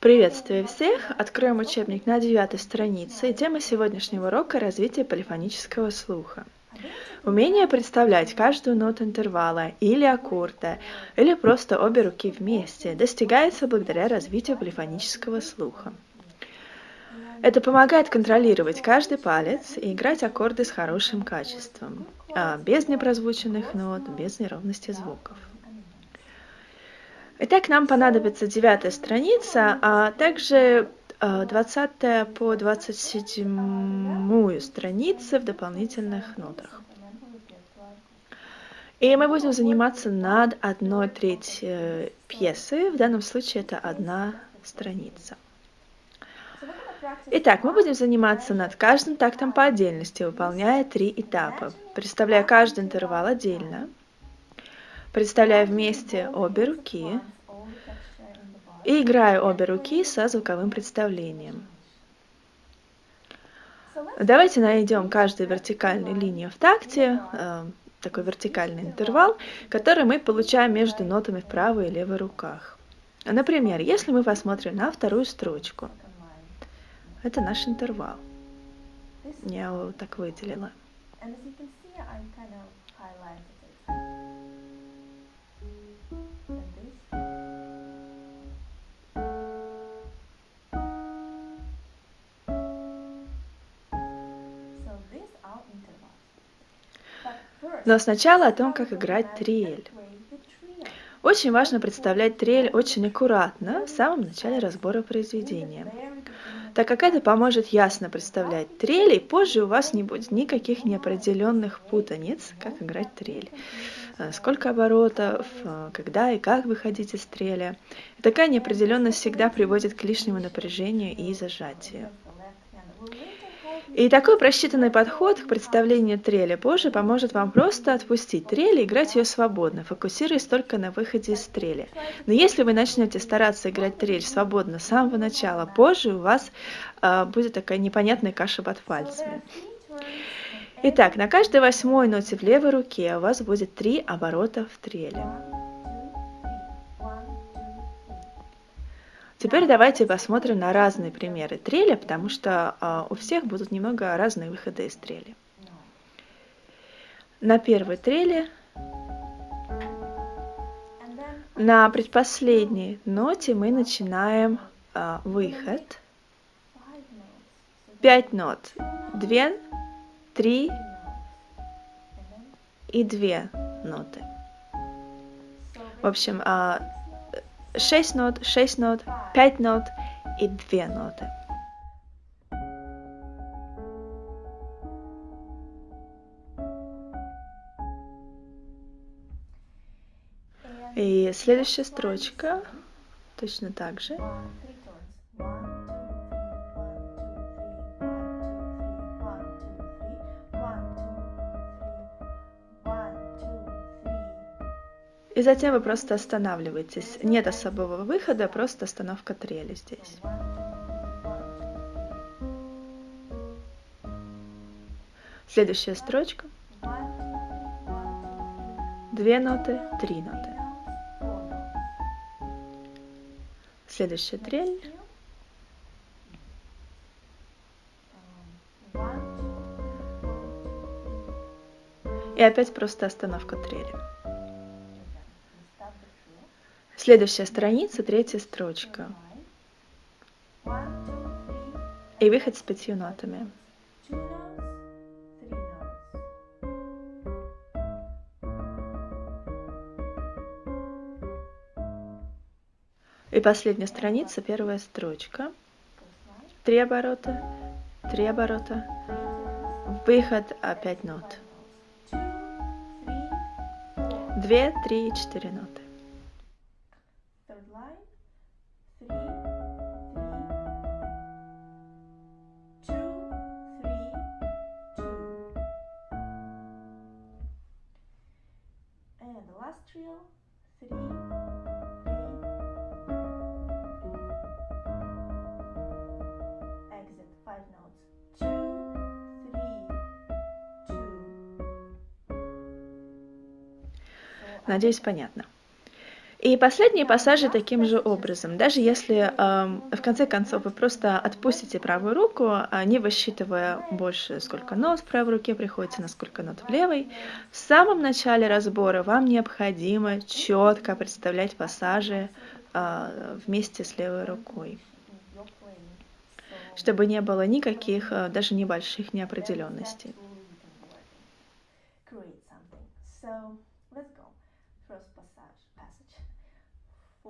Приветствую всех! Откроем учебник на девятой странице. Тема сегодняшнего урока – развитие полифонического слуха. Умение представлять каждую ноту интервала или аккорда, или просто обе руки вместе, достигается благодаря развитию полифонического слуха. Это помогает контролировать каждый палец и играть аккорды с хорошим качеством, а без непрозвученных нот, без неровности звуков. Итак, нам понадобится девятая страница, а также 20 э, по 27 страницы в дополнительных нотах. И мы будем заниматься над одной треть э, пьесы, в данном случае это одна страница. Итак, мы будем заниматься над каждым тактом по отдельности, выполняя три этапа, представляя каждый интервал отдельно – Представляю вместе обе руки и играю обе руки со звуковым представлением. Давайте найдем каждую вертикальную линию в такте, э, такой вертикальный интервал, который мы получаем между нотами в правой и левой руках. Например, если мы посмотрим на вторую строчку, это наш интервал. Я его так выделила. Но сначала о том, как играть трель. Очень важно представлять трель очень аккуратно в самом начале разбора произведения, так как это поможет ясно представлять трель, и позже у вас не будет никаких неопределенных путаниц, как играть трель. Э, сколько оборотов, э, когда и как выходить из треля. Такая неопределенность всегда приводит к лишнему напряжению и зажатию. И такой просчитанный подход к представлению трели позже поможет вам просто отпустить трели и играть ее свободно, фокусируясь только на выходе из трели. Но если вы начнете стараться играть трель свободно с самого начала, позже у вас э, будет такая непонятная каша под пальцами. Итак, на каждой восьмой ноте в левой руке у вас будет три оборота в трели. Теперь давайте посмотрим на разные примеры трели, потому что э, у всех будут немного разные выходы из трели. На первой трели, на предпоследней ноте мы начинаем э, выход. Пять нот. Две, три и две ноты. В общем, э, 6 нот, 6 нот, 5 нот и 2 ноты. И следующая строчка точно так же. И затем вы просто останавливаетесь. Нет особого выхода, просто остановка трели здесь. Следующая строчка. Две ноты, три ноты. Следующая трель. И опять просто остановка трели. Следующая страница, третья строчка. И выход с пятью нотами. И последняя страница, первая строчка. Три оборота, три оборота, выход, опять нот. Две, три, четыре ноты. Надеюсь, понятно. И последние пассажи таким же образом. Даже если эм, в конце концов вы просто отпустите правую руку, а не высчитывая больше, сколько нот в правой руке приходится, на сколько нот в левой, в самом начале разбора вам необходимо четко представлять пассажи э, вместе с левой рукой, чтобы не было никаких, э, даже небольших неопределенностей.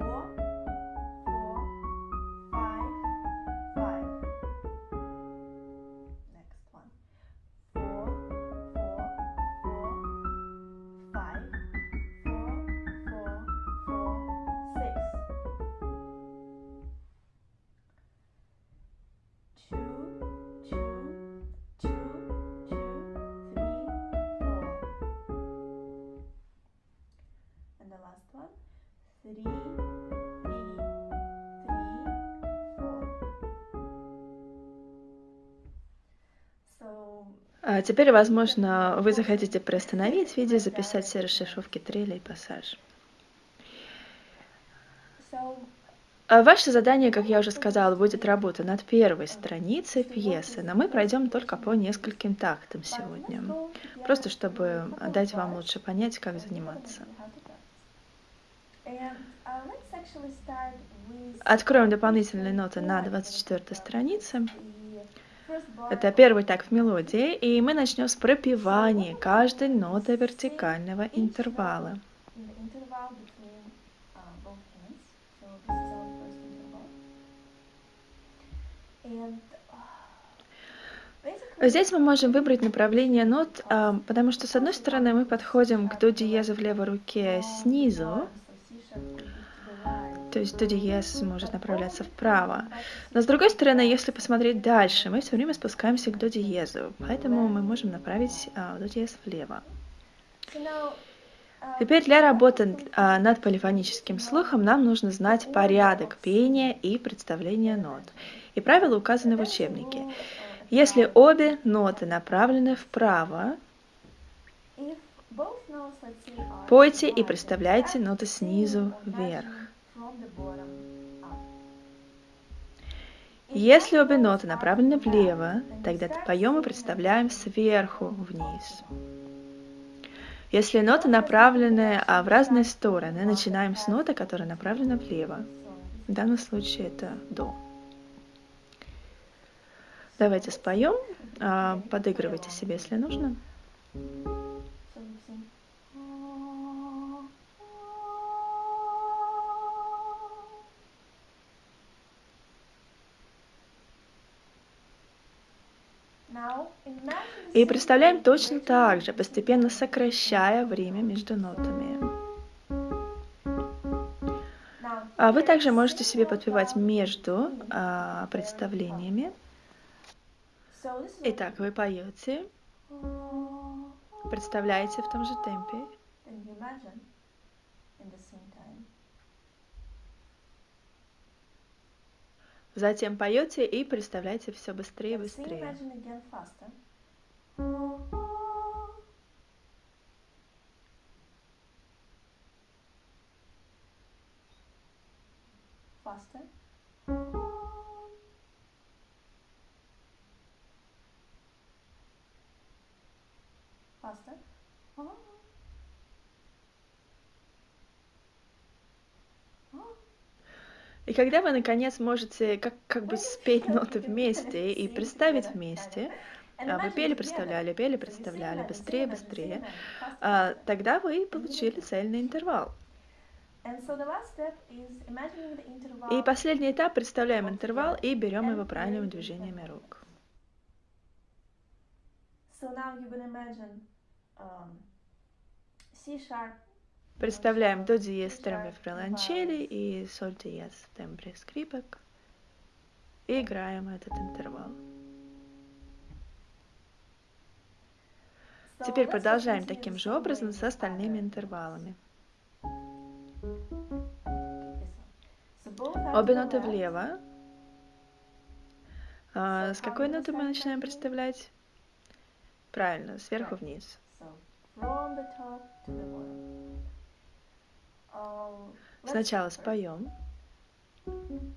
国 теперь, возможно, вы захотите приостановить видео, записать все расшифровки треля и пассаж. А Ваше задание, как я уже сказала, будет работа над первой страницей пьесы, но мы пройдем только по нескольким тактам сегодня, просто чтобы дать вам лучше понять, как заниматься. Откроем дополнительные ноты на 24 странице. Это первый такт в мелодии, и мы начнем с пропевания каждой ноты вертикального интервала. Здесь мы можем выбрать направление нот, а, потому что с одной стороны мы подходим к до диезу в левой руке снизу, то есть до диез может направляться вправо. Но с другой стороны, если посмотреть дальше, мы все время спускаемся к до диезу, поэтому мы можем направить а, до диез влево. Теперь для работы а, над полифоническим слухом нам нужно знать порядок пения и представления нот. И правила указаны в учебнике. Если обе ноты направлены вправо, пойте и представляйте ноты снизу вверх. Если обе ноты направлены влево, тогда поем и представляем сверху вниз. Если ноты направлены а, в разные стороны, начинаем с ноты, которая направлена влево. В данном случае это до. Давайте споем, а, подыгрывайте себе, если нужно. И представляем точно так же, постепенно сокращая время между нотами. А вы также можете себе подпевать между а, представлениями. Итак, вы поете, представляете в том же темпе. Затем поете и представляете все быстрее и быстрее. Faster. Faster. И когда вы наконец можете как, как бы спеть ноты вместе и представить вместе, вы пели, представляли, пели, представляли, быстрее, быстрее, а, тогда вы получили цельный интервал. И последний этап представляем интервал и берем его правильными движениями рук. Um. Представляем до диез в тембре фриланчели и соль диез в тембре скрипок. И играем этот интервал. Теперь продолжаем таким же образом с остальными интервалами. Обе ноты влево. А, с какой ноты мы начинаем представлять? Правильно, сверху вниз. So from the top to the bottom. Oh, Let's Сначала start first. споем. And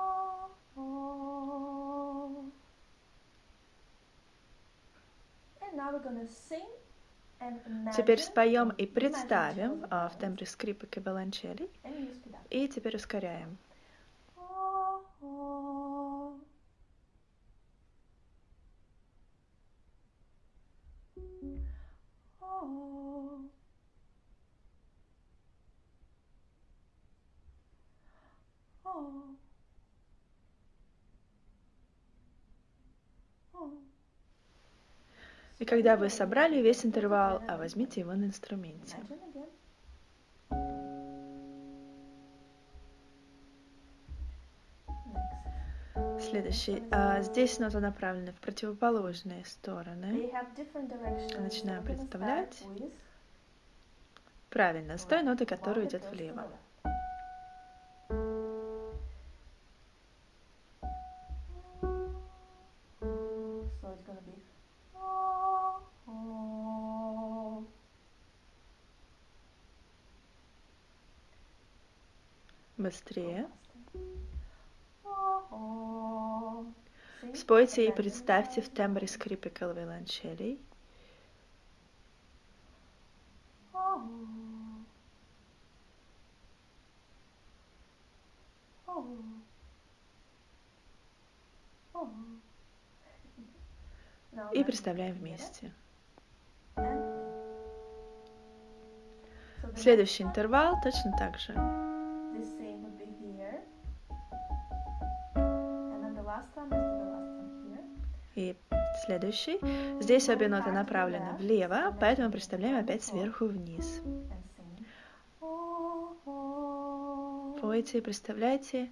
now we're gonna sing and Теперь споем и представим а, в тембре скрипок и виолончелей. up. И теперь ускоряем. И когда вы собрали весь интервал, а возьмите его на инструменте. Следующий. А, здесь ноты направлены в противоположные стороны. Gonna представлять. Правильно, с той ноты, которая идет влево. Быстрее. Спойте и представьте в тембре скрипок и виолончелей. И представляем вместе. Следующий интервал точно так же. Следующий. Здесь обе ноты направлены влево, поэтому представляем опять сверху вниз. Пойте представляйте.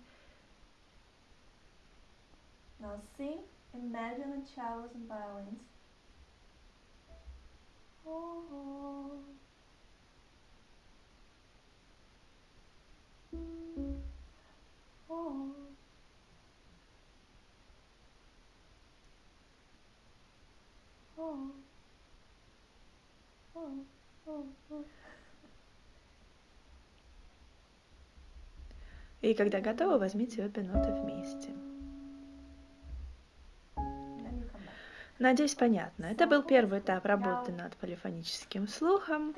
Now sing, imagine the cellos and И когда готовы, возьмите обе ноты вместе. Надеюсь, понятно. Это был первый этап работы над полифоническим слухом.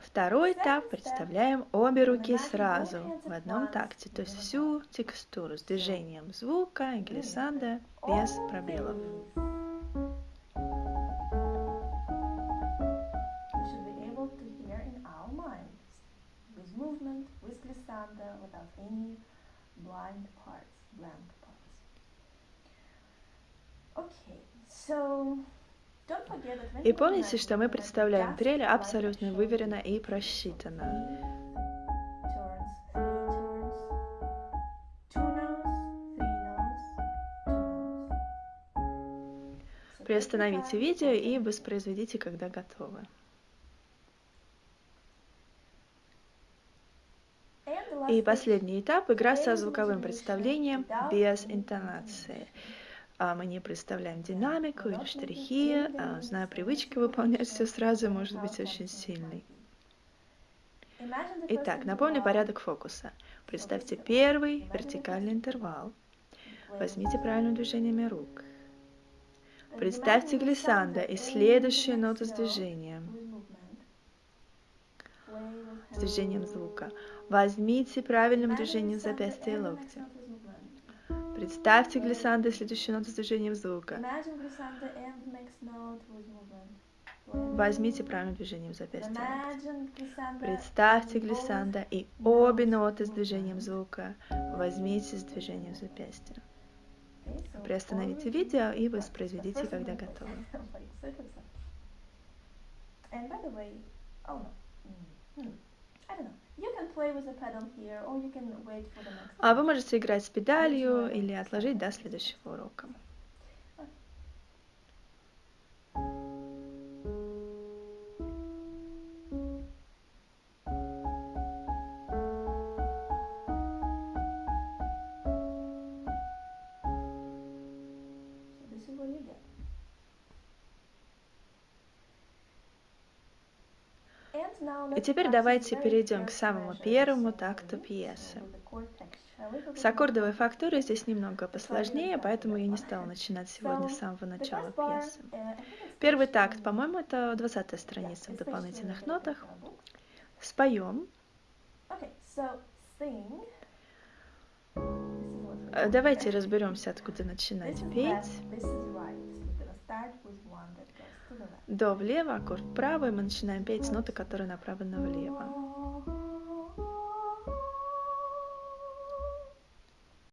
Второй этап представляем обе руки сразу в одном такте, то есть всю текстуру с движением звука и глиссанда без пробелов. Glissando, without any blind parts, blank parts. Okay, so И помните, что мы представляем like абсолютно выверенно и просчитанно. Приостановите видео и воспроизведите, когда готовы. And the last И последний этап – игра со звуковым представлением без интонации. А Мы не представляем динамику или штрихи, а, зная привычка выполнять все сразу может быть очень the Итак, напомню порядок фокуса. Представьте первый вертикальный интервал. Возьмите with правильным движениями рук. Представьте glissando и ноты next с движением, с движением звука. Возьмите правильным движением запястья и movement. Представьте глиссандо и следующую ноту с движением звука. Возьмите правильным движением запястья Представьте глиссандо и обе ноты с движением звука. Возьмите с движением запястья. Приостановите видео и воспроизведите, когда готовы. And by the way, oh no, Mm, I don't know. А вы можете играть с педалью или отложить до следующего урока. И теперь давайте перейдем к самому первому такту пьесы. С аккордовой фактурой здесь немного посложнее, поэтому я не стала начинать сегодня с самого начала пьесы. Первый такт, по-моему, это 20 страница в дополнительных нотах. Споем. Э, давайте разберемся, откуда начинать петь. До влево, аккорд вправо, и мы начинаем петь ноты, которые направлены влево.